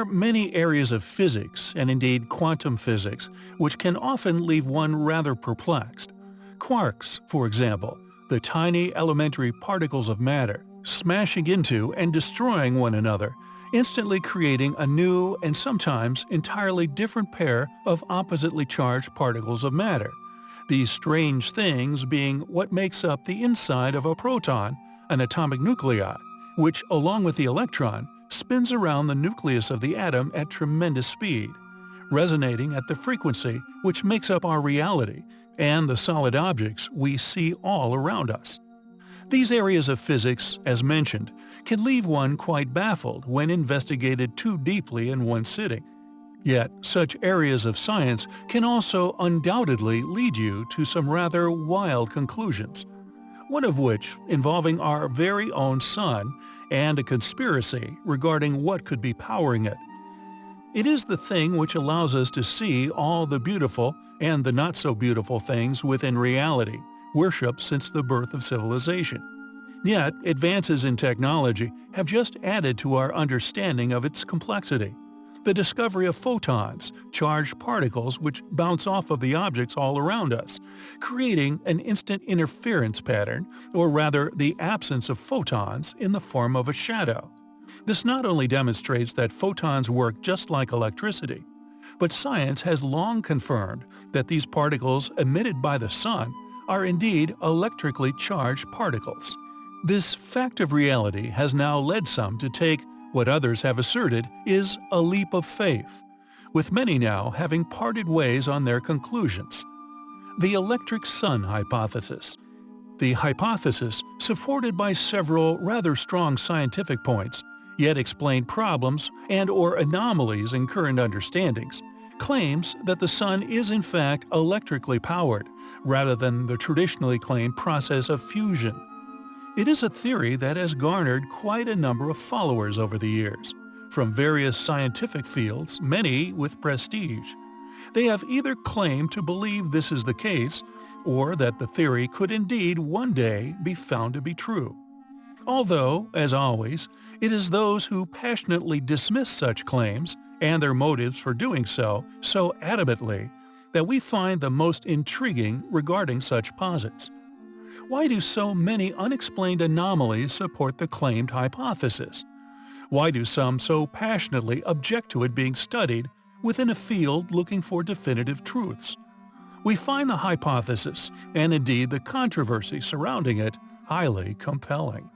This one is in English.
are many areas of physics, and indeed quantum physics, which can often leave one rather perplexed. Quarks, for example, the tiny elementary particles of matter, smashing into and destroying one another, instantly creating a new and sometimes entirely different pair of oppositely charged particles of matter. These strange things being what makes up the inside of a proton, an atomic nuclei, which, along with the electron, spins around the nucleus of the atom at tremendous speed, resonating at the frequency which makes up our reality and the solid objects we see all around us. These areas of physics, as mentioned, can leave one quite baffled when investigated too deeply in one sitting. Yet, such areas of science can also undoubtedly lead you to some rather wild conclusions, one of which involving our very own sun and a conspiracy regarding what could be powering it. It is the thing which allows us to see all the beautiful and the not-so-beautiful things within reality, worshipped since the birth of civilization. Yet, advances in technology have just added to our understanding of its complexity. The discovery of photons, charged particles which bounce off of the objects all around us, creating an instant interference pattern, or rather the absence of photons in the form of a shadow. This not only demonstrates that photons work just like electricity, but science has long confirmed that these particles emitted by the sun are indeed electrically charged particles. This fact of reality has now led some to take what others have asserted is a leap of faith, with many now having parted ways on their conclusions. The electric sun hypothesis. The hypothesis, supported by several rather strong scientific points, yet explain problems and or anomalies in current understandings, claims that the sun is in fact electrically powered, rather than the traditionally claimed process of fusion. It is a theory that has garnered quite a number of followers over the years, from various scientific fields, many with prestige. They have either claimed to believe this is the case, or that the theory could indeed one day be found to be true. Although, as always, it is those who passionately dismiss such claims, and their motives for doing so, so adamantly, that we find the most intriguing regarding such posits. Why do so many unexplained anomalies support the claimed hypothesis? Why do some so passionately object to it being studied within a field looking for definitive truths? We find the hypothesis, and indeed the controversy surrounding it, highly compelling.